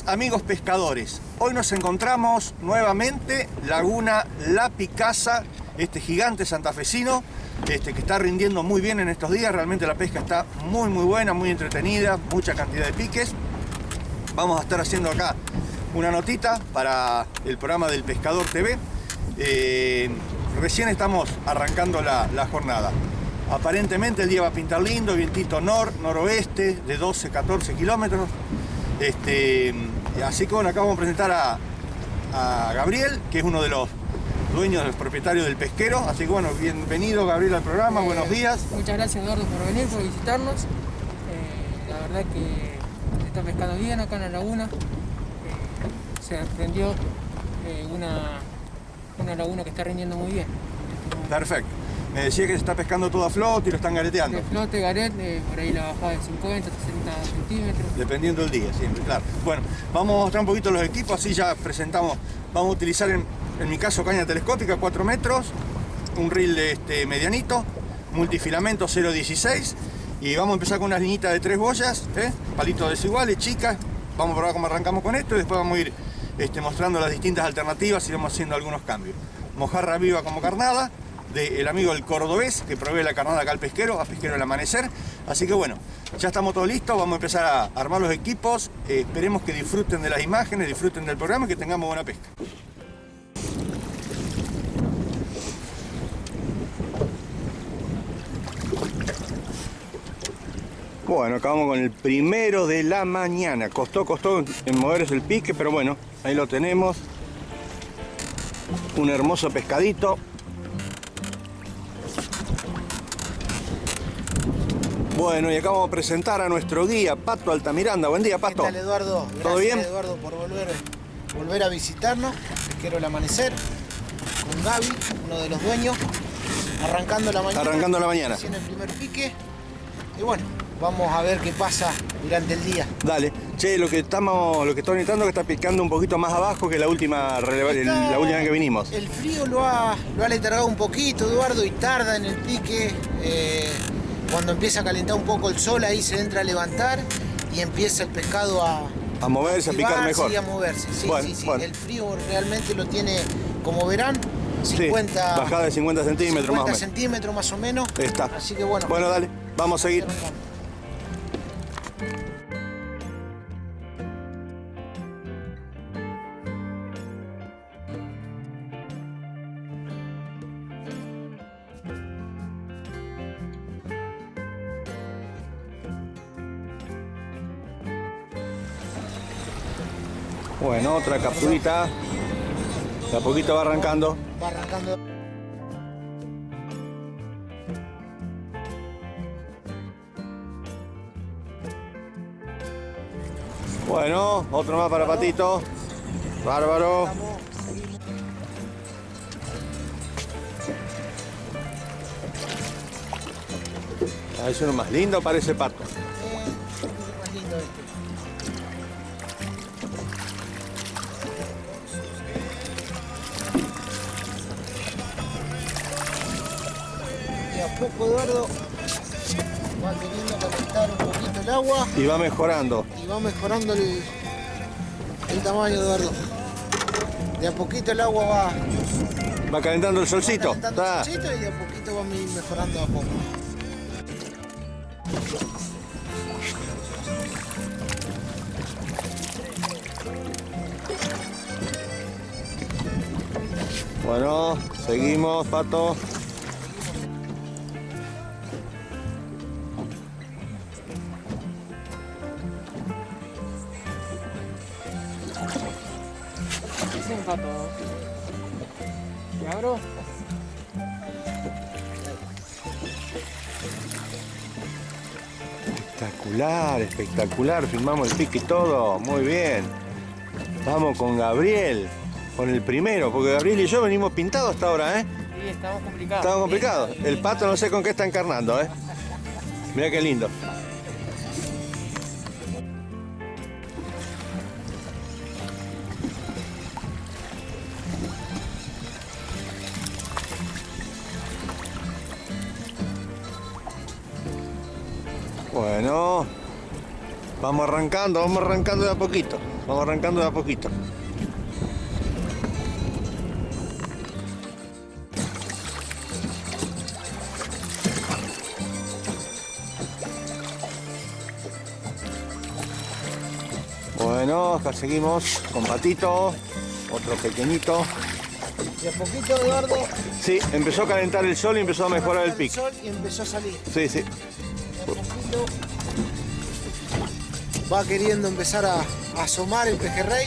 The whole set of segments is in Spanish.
Amigos pescadores. Hoy nos encontramos nuevamente Laguna La Picasa, este gigante santafesino este, que está rindiendo muy bien en estos días. Realmente la pesca está muy muy buena, muy entretenida, mucha cantidad de piques. Vamos a estar haciendo acá una notita para el programa del Pescador TV. Eh, recién estamos arrancando la, la jornada. Aparentemente el día va a pintar lindo, vientito nor, noroeste de 12-14 kilómetros. Este, así que bueno, acá vamos a presentar a, a, Gabriel, que es uno de los dueños, de los propietarios del pesquero. Así que bueno, bienvenido Gabriel al programa, eh, buenos días. Muchas gracias Eduardo por venir, por visitarnos. Eh, la verdad que está pescando bien acá en la laguna. Eh, se aprendió eh, una, una laguna que está rindiendo muy bien. Perfecto. Me decía que se está pescando todo a flote y lo están gareteando. De flote, garet, eh, por ahí la bajada de 50, 60 centímetros. Dependiendo del día, siempre, claro. Bueno, vamos a mostrar un poquito los equipos, así ya presentamos. Vamos a utilizar, en, en mi caso, caña telescópica, 4 metros, un reel de este medianito, multifilamento 0.16 y vamos a empezar con unas liñitas de tres boyas, ¿eh? palitos desiguales, chicas. Vamos a probar cómo arrancamos con esto y después vamos a ir este, mostrando las distintas alternativas y vamos haciendo algunos cambios. Mojarra viva como carnada, del amigo el cordobés que provee la carnada acá al pesquero, a pesquero al amanecer. Así que bueno, ya estamos todos listos, vamos a empezar a armar los equipos. Eh, esperemos que disfruten de las imágenes, disfruten del programa y que tengamos buena pesca. Bueno, acabamos con el primero de la mañana. Costó, costó en moverse el pique, pero bueno, ahí lo tenemos. Un hermoso pescadito. Bueno, y acá vamos a presentar a nuestro guía, Pato Altamiranda. Buen día, Pato. ¿Qué tal, Eduardo? Gracias, ¿Todo bien? Eduardo, por volver, volver a visitarnos. Pesquero el amanecer. Con Gaby, uno de los dueños. Arrancando la mañana. Arrancando la mañana. Haciendo el primer pique. Y bueno, vamos a ver qué pasa durante el día. Dale. Che, lo que estamos, lo que estoy notando es que está picando un poquito más abajo que la última, la última vez que vinimos. El frío lo ha, lo ha letargado un poquito, Eduardo, y tarda en el pique. Eh, cuando empieza a calentar un poco el sol, ahí se entra a levantar y empieza el pescado a, A moverse, a picar mejor. y a moverse. Sí, Bueno, sí, sí. bueno. El frío realmente lo tiene, como verán, Sí, 50, bajada de 50 centímetros 50 más o menos. centímetros más o menos. Está. Así que bueno. Bueno, dale, vamos a seguir. Bueno, otra capturita. De a poquito va arrancando. Va arrancando. Bueno, otro más para Patito. Bárbaro. Ah, es uno más lindo, parece pato. Poco Eduardo va queriendo calentar un poquito el agua Y va mejorando. y va mejorando el, el tamaño Eduardo. De a poquito el agua va, Va calentando el va solcito. calentando Está. el solcito y de a poquito va mejorando a poco. Bueno, seguimos, pato. Pato. ¿Y abro? Espectacular, espectacular. Filmamos el pique y todo. Muy bien. Vamos con Gabriel. Con el primero, porque Gabriel y yo venimos pintados hasta ahora, ¿eh? Sí, estamos complicados. Estamos complicados. El pato no sé con qué está encarnando, ¿eh? Mira qué lindo. Bueno. Vamos arrancando, vamos arrancando de a poquito. Vamos arrancando de a poquito. Bueno, acá seguimos con Patito, otro pequeñito. De a poquito, Eduardo. Sí, empezó a calentar el sol y empezó a mejorar el el pique. sol y empezó a salir. Sí, sí. Va queriendo empezar a, a asomar el pejerrey.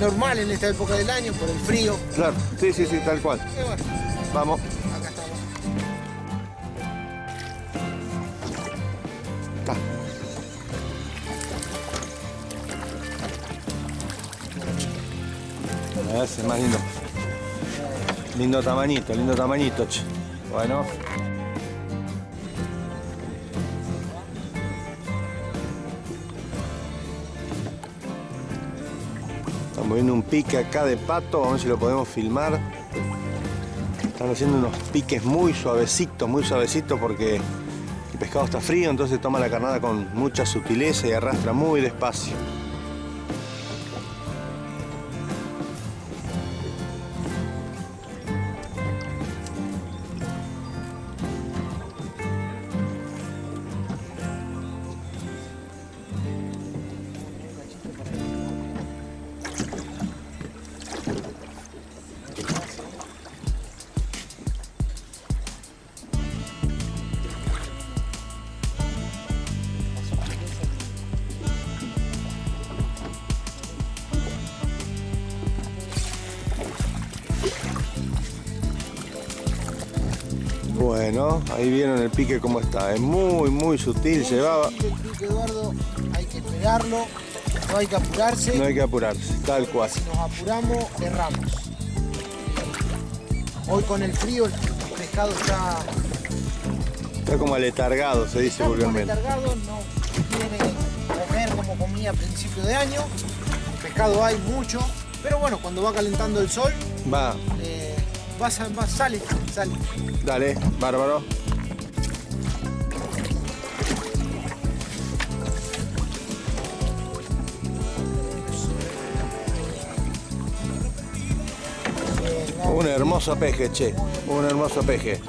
Normal en esta época del año por el frío. Claro, sí, sí, sí, tal cual. Y bueno, Vamos. acá estamos. Está. A ver, ese es más lindo. Lindo tamañito, lindo tamañito. Bueno. Estamos viendo un pique acá de pato, a ver si lo podemos filmar. Están haciendo unos piques muy suavecitos, muy suavecitos porque el pescado está frío, entonces toma la carnada con mucha sutileza y arrastra muy despacio. Bueno, ahí vieron el pique cómo está. Es muy, muy sutil, se va. El pique, Eduardo, hay que esperarlo, no hay que apurarse. No hay que apurarse, tal cual. Si nos apuramos, erramos. Hoy con el frío el pescado está, Está como aletargado, se dice vulgarmente. letargado, no quiere comer como comía a principio de año. Pescado hay mucho, pero bueno, cuando va calentando el sol, Va, eh, va, sa- va- sale, sale. dale, bárbaro. Un hermoso peje, che. Un hermoso peje.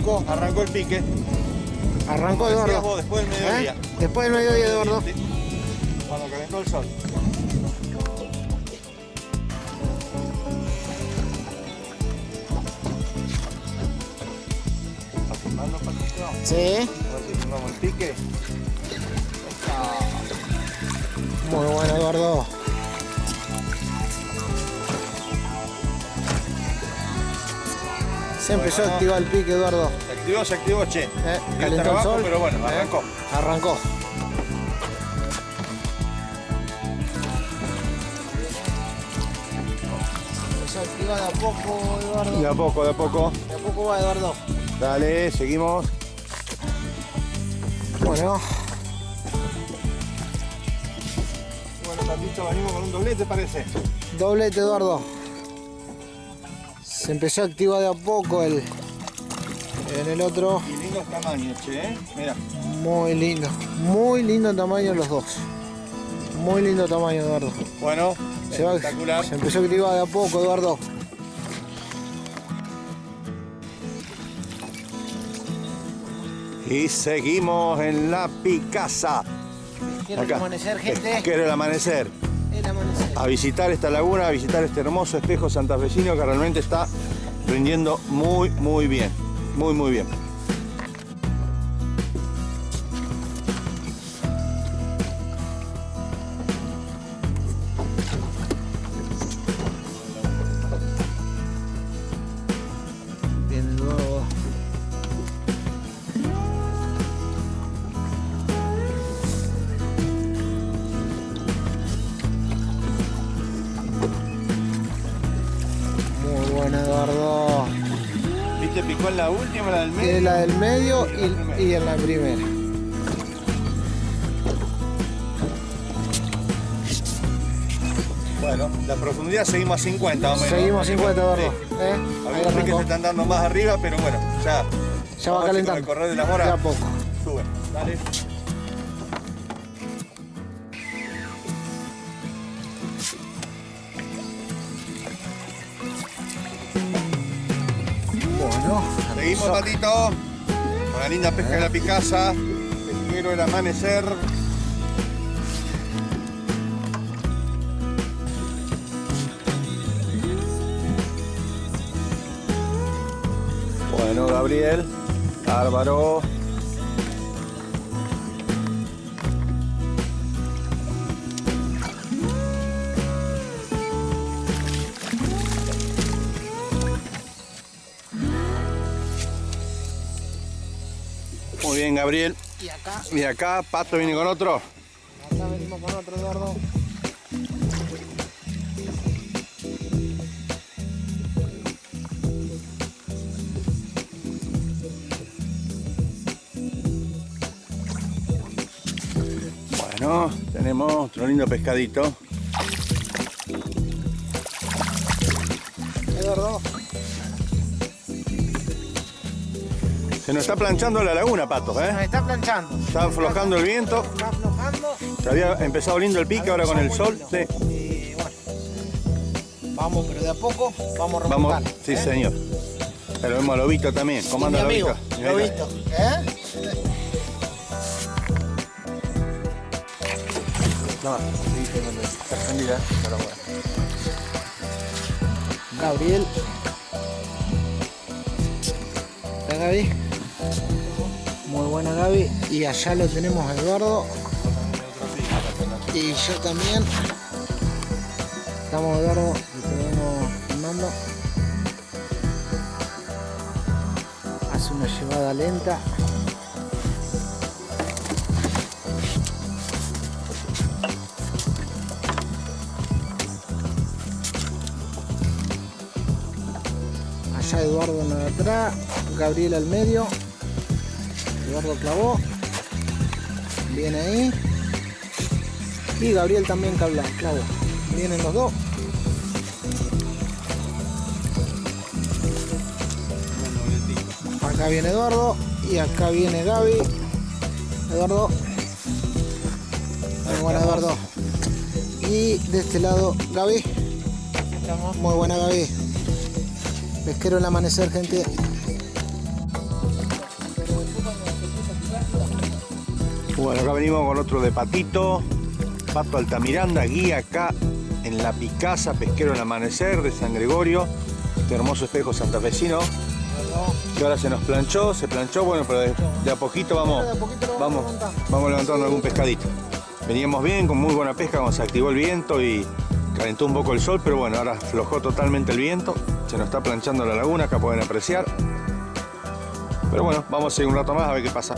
Arrancó, arrancó el pique. Arrancó Eduardo. vos, después del mediodía. ¿Eh? Después del mediodía, Eduardo. Cuando calentó el sol. ¿Está filmando, Patito? Sí. A ver si filmamos el pique. Muy bueno, Se empezó Bueno. a activar el pique, Eduardo. Se activó, se activó, che. Eh, calentó el trabajo, sol. pero bueno, Eh, arrancó. Arrancó. Empezó a activar de a poco, Eduardo. De a poco, de a poco. De a poco va, Eduardo. Dale, seguimos. Bueno, Bueno, Patito, venimos con un doblete, parece. doblete, Eduardo. Se empezó a activar de a poco el. En el otro, Y lindos tamaños, che, ¿eh? Mira. muy lindo. Muy lindo tamaño los dos. Muy lindo tamaño, Eduardo. Bueno, Se, va- espectacular. se empezó a activar de a poco, Eduardo. Y seguimos en la Picasa. Quiero el amanecer, gente. Quiero el amanecer. A visitar esta laguna, a visitar este hermoso espejo santafesino que realmente está rindiendo muy, muy bien. Muy, muy. Bien, la última, la del Tiene medio. la del medio Y en la primera. y, en la primera. Bueno, la profundidad seguimos a 50 más o menos. Seguimos 50, Eduardo. Sí. ¿eh? Algunos arrancó. se están dando más arriba, pero bueno, ya. Ya va a calentando. El correr de las horas De a poco. sube. Dale. Seguimos. Patito. Con la linda pesca de la Picasa. Pesquero el amanecer. Bueno, Gabriel. Álvaro. Gabriel. Y acá, Y acá, Pato viene con otro. acá venimos con otro Eduardo. Bueno, tenemos otro lindo pescadito. Se nos está planchando la laguna, Pato, nos ¿eh? está planchando. Está aflojando el viento. Está aflojando. Se había empezado lindo el pique, ahora con el sol. Sí. Y bueno, vamos, pero de a poco vamos Vamos, remontando. sí, ¿eh? señor. Pero vemos a Lobito también. Y Comanda mi amigo, Lobito. Lobito. ¿Eh? No, sí, pero bueno. Gabriel. ¿Está Gaby? Muy buena Gaby. Y allá lo tenemos Eduardo. Y yo también. Estamos Eduardo, y te filmando. Hace una llevada lenta. Allá Eduardo en atrás, Gabriel al medio. Eduardo clavó. Viene ahí. Y Gabriel también clavó. clavó. Vienen los dos. Acá viene Eduardo y acá viene Gaby. Eduardo. Muy buena Eduardo. Y de este lado Gaby. Muy buena Gaby. Pesquero el amanecer, gente. Bueno, acá venimos con otro de Patito. Pato Altamiranda, guía acá en la Picasa, pesquero el amanecer de San Gregorio. Este hermoso espejo santafesino. Que ahora se nos planchó, se planchó, bueno, pero de, de a poquito vamos, vamos vamos, levantando. algún pescadito. Veníamos bien, con muy buena pesca, cuando se activó el viento y calentó un poco el sol, pero bueno, ahora aflojó totalmente el viento. Se nos está planchando la laguna, acá pueden apreciar. Pero bueno, vamos a seguir un rato más a ver qué pasa.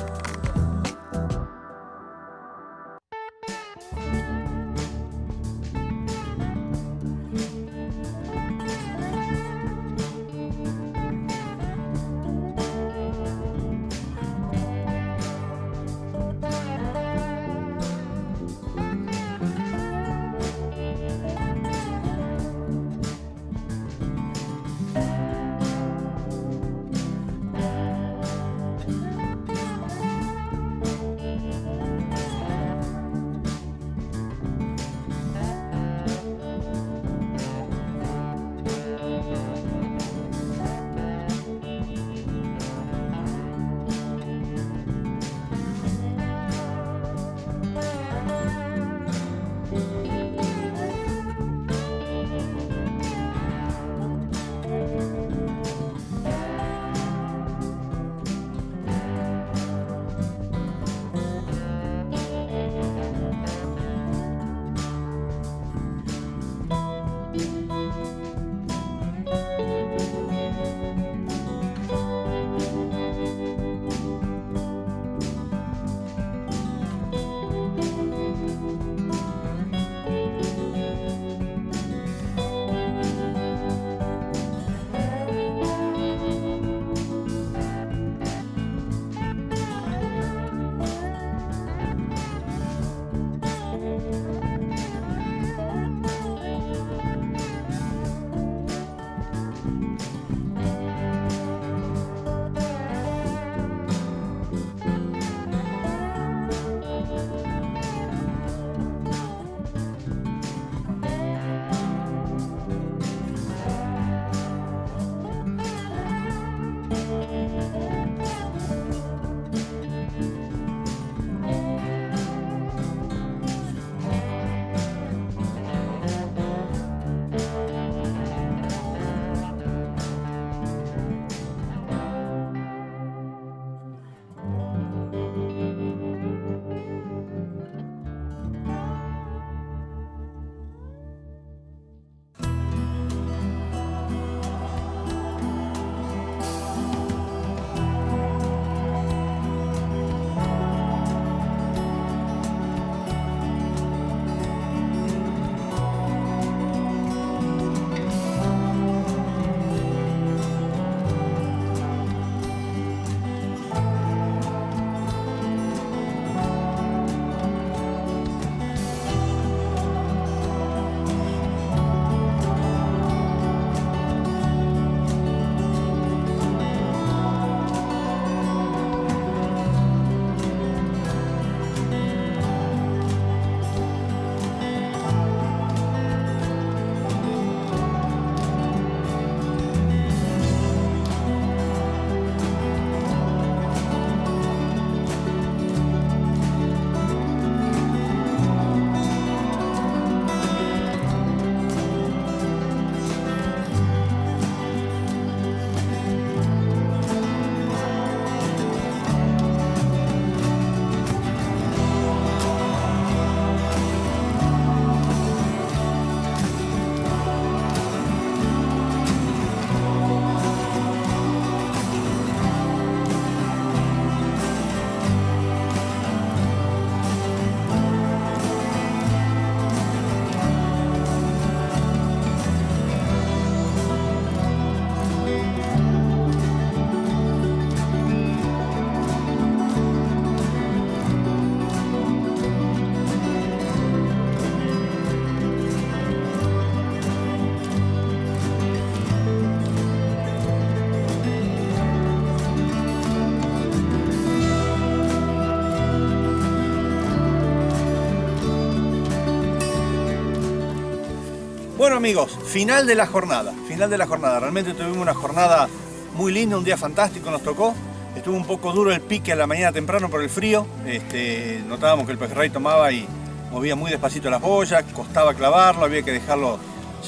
Bueno amigos, final de la jornada, final de la jornada. Realmente tuvimos una jornada muy linda, un día fantástico nos tocó. Estuvo un poco duro el pique a la mañana temprano por el frío. Este, notábamos que el pejerrey tomaba y movía muy despacito las boyas, costaba clavarlo, había que dejarlo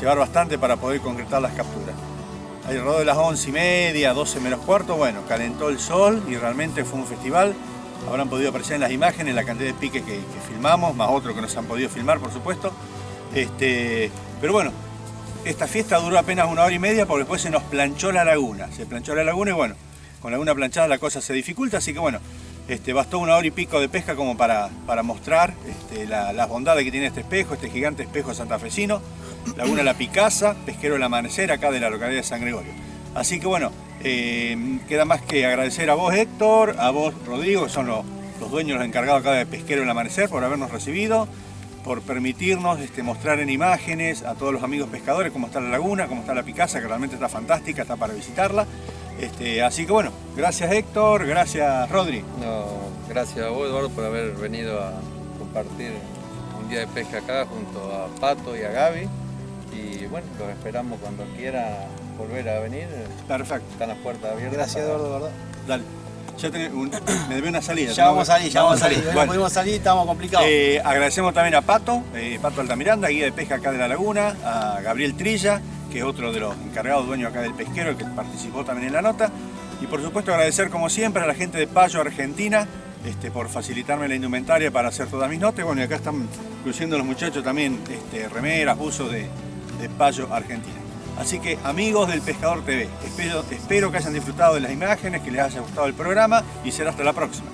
llevar bastante para poder concretar las capturas. Alrededor de las 11 y media, 12 menos cuarto, bueno, calentó el sol y realmente fue un festival. Habrán podido apreciar en las imágenes la cantidad de pique que, que filmamos, más otro que nos han podido filmar, por supuesto. Este, pero bueno, esta fiesta duró apenas una hora y media porque después se nos planchó la laguna. Se planchó la laguna y bueno, con la laguna planchada la cosa se dificulta, así que bueno, este, bastó una hora y pico de pesca como para, para mostrar este, las bondades que tiene este espejo, este gigante espejo santafesino. Laguna La Picasa, pesquero El Amanecer, acá de la localidad de San Gregorio. Así que bueno, eh, queda más que agradecer a vos Héctor, a vos Rodrigo, que son los, los dueños, los encargados acá de Pesquero El Amanecer, por habernos recibido por permitirnos este, mostrar en imágenes a todos los amigos pescadores cómo está la laguna, cómo está la Picasa, que realmente está fantástica, está para visitarla. Este, así que bueno, gracias Héctor, gracias Rodri. No, gracias a vos Eduardo por haber venido a compartir un día de pesca acá junto a Pato y a Gaby. Y bueno, los esperamos cuando quiera volver a venir. Perfecto. Están las puertas abiertas. Gracias Eduardo, ¿verdad? Dale. Ya un- me debe una salida. Ya vamos a salir, ya vamos a salir. Bueno, No pudimos salir, estamos complicados. eh, agradecemos también a Pato, eh, Pato Altamiranda, guía de pesca acá de la laguna, a Gabriel Trilla, que es otro de los encargados dueños acá del pesquero, el que participó también en la nota. Y por supuesto agradecer como siempre a la gente de Payo Argentina este, por facilitarme la indumentaria para hacer todas mis notas. Bueno, y acá están luciendo los muchachos también este, remeras, buzos de, de Payo Argentina. Así que amigos del Pescador TV, espero, que hayan disfrutado de las imágenes, que les haya gustado el programa y será hasta la próxima.